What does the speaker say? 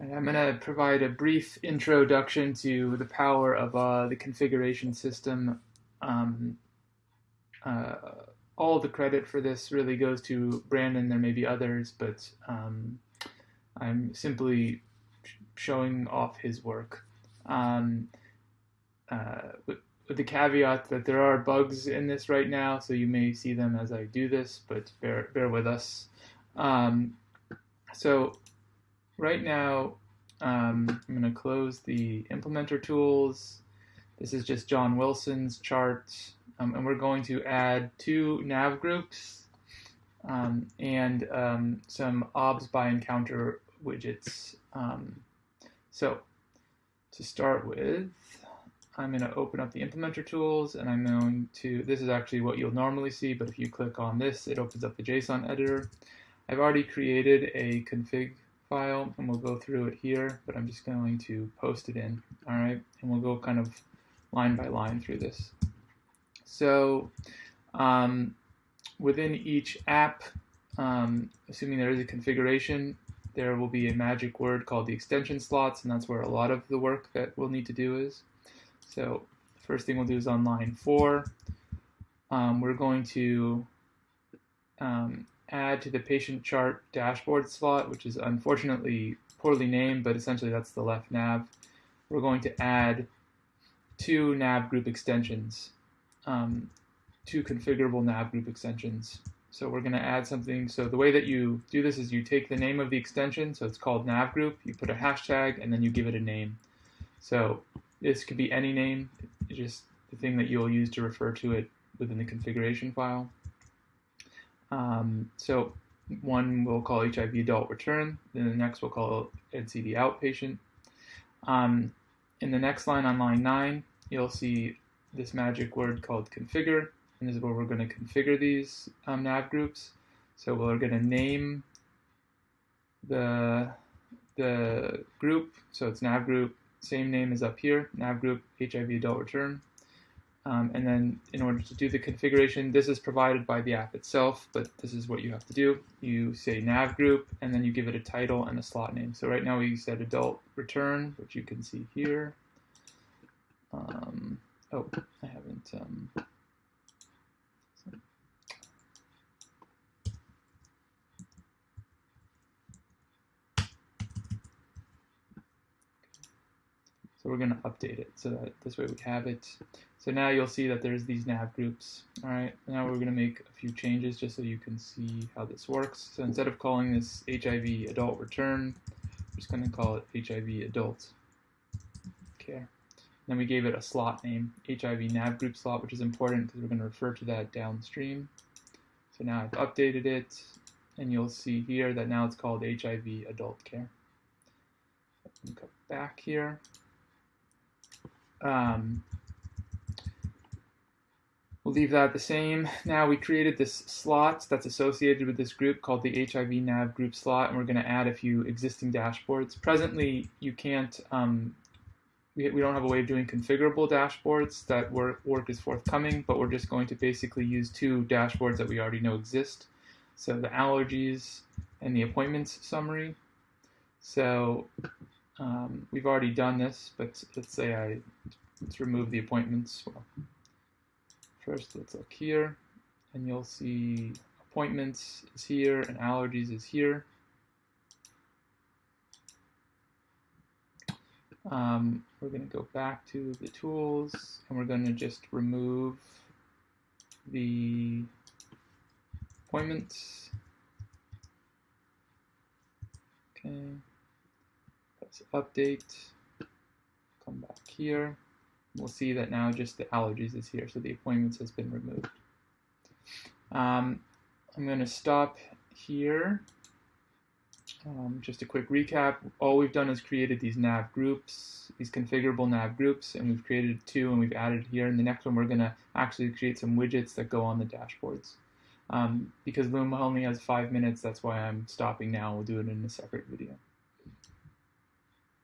I'm going to provide a brief introduction to the power of uh, the configuration system. Um, uh, all the credit for this really goes to Brandon. There may be others, but um, I'm simply showing off his work. Um, uh, with, with, the caveat that there are bugs in this right now, so you may see them as I do this, but bear, bear with us. Um, so right now, um, I'm going to close the implementer tools. This is just John Wilson's chart, um, and we're going to add two nav groups um, and um, some obs by encounter widgets. Um, so to start with, I'm going to open up the implementer tools and I'm going to, this is actually what you'll normally see, but if you click on this, it opens up the JSON editor. I've already created a config file and we'll go through it here, but I'm just going to post it in, all right? And we'll go kind of line by line through this. So um, within each app, um, assuming there is a configuration, there will be a magic word called the extension slots, and that's where a lot of the work that we'll need to do is. So first thing we'll do is on line four, um, we're going to um, add to the patient chart dashboard slot, which is unfortunately poorly named, but essentially that's the left nav. We're going to add two nav group extensions, um, two configurable nav group extensions. So we're going to add something. So the way that you do this is you take the name of the extension, so it's called nav group, you put a hashtag, and then you give it a name. So this could be any name, just the thing that you'll use to refer to it within the configuration file. Um, so one we'll call HIV adult return, then the next we'll call NCD outpatient. Um, in the next line on line 9, you'll see this magic word called configure, and this is where we're going to configure these um, nav groups. So we're going to name the, the group, so it's nav group, same name as up here, nav group HIV adult return. Um, and then in order to do the configuration, this is provided by the app itself, but this is what you have to do. You say nav group, and then you give it a title and a slot name. So right now we said adult return, which you can see here. Um, oh, I haven't. Um, We're going to update it so that this way we have it. So now you'll see that there's these nav groups. All right, now we're going to make a few changes just so you can see how this works. So instead of calling this HIV adult return, we're just going to call it HIV adult care. Then we gave it a slot name, HIV nav group slot, which is important because we're going to refer to that downstream. So now I've updated it, and you'll see here that now it's called HIV adult care. Go back here um, we'll leave that the same. Now we created this slot that's associated with this group called the HIV nav group slot, and we're going to add a few existing dashboards. Presently, you can't, um, we, we don't have a way of doing configurable dashboards. That work, work is forthcoming, but we're just going to basically use two dashboards that we already know exist. So the allergies and the appointments summary. So um, we've already done this, but let's say I let's remove the appointments. Well, first, let's look here, and you'll see appointments is here and allergies is here. Um, we're going to go back to the tools, and we're going to just remove the appointments. Okay update, come back here. We'll see that now just the allergies is here, so the appointments has been removed. Um, I'm going to stop here. Um, just a quick recap, all we've done is created these nav groups, these configurable nav groups, and we've created two and we've added here. In the next one, we're going to actually create some widgets that go on the dashboards. Um, because Loom only has five minutes, that's why I'm stopping now. We'll do it in a separate video.